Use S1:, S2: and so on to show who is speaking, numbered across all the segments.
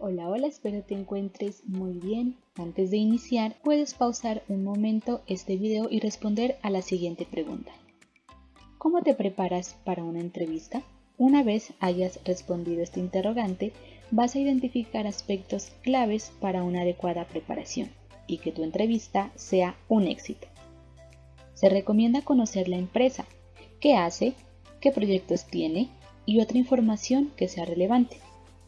S1: Hola, hola, espero te encuentres muy bien. Antes de iniciar, puedes pausar un momento este video y responder a la siguiente pregunta. ¿Cómo te preparas para una entrevista? Una vez hayas respondido este interrogante, vas a identificar aspectos claves para una adecuada preparación y que tu entrevista sea un éxito. Se recomienda conocer la empresa, qué hace, qué proyectos tiene y otra información que sea relevante,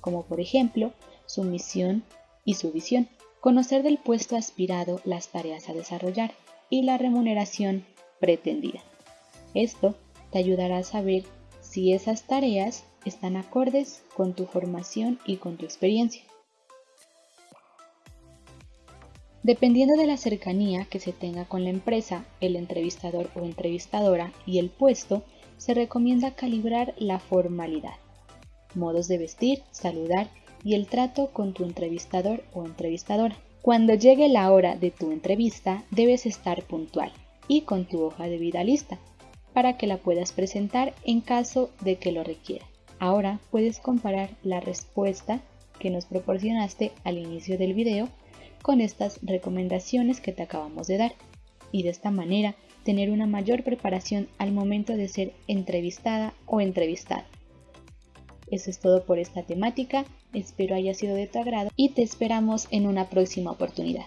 S1: como por ejemplo su misión y su visión, conocer del puesto aspirado las tareas a desarrollar y la remuneración pretendida. Esto te ayudará a saber si esas tareas están acordes con tu formación y con tu experiencia. Dependiendo de la cercanía que se tenga con la empresa, el entrevistador o entrevistadora y el puesto, se recomienda calibrar la formalidad, modos de vestir, saludar y el trato con tu entrevistador o entrevistadora. Cuando llegue la hora de tu entrevista, debes estar puntual y con tu hoja de vida lista para que la puedas presentar en caso de que lo requiera. Ahora puedes comparar la respuesta que nos proporcionaste al inicio del video con estas recomendaciones que te acabamos de dar y de esta manera tener una mayor preparación al momento de ser entrevistada o entrevistado. Eso es todo por esta temática, espero haya sido de tu agrado y te esperamos en una próxima oportunidad.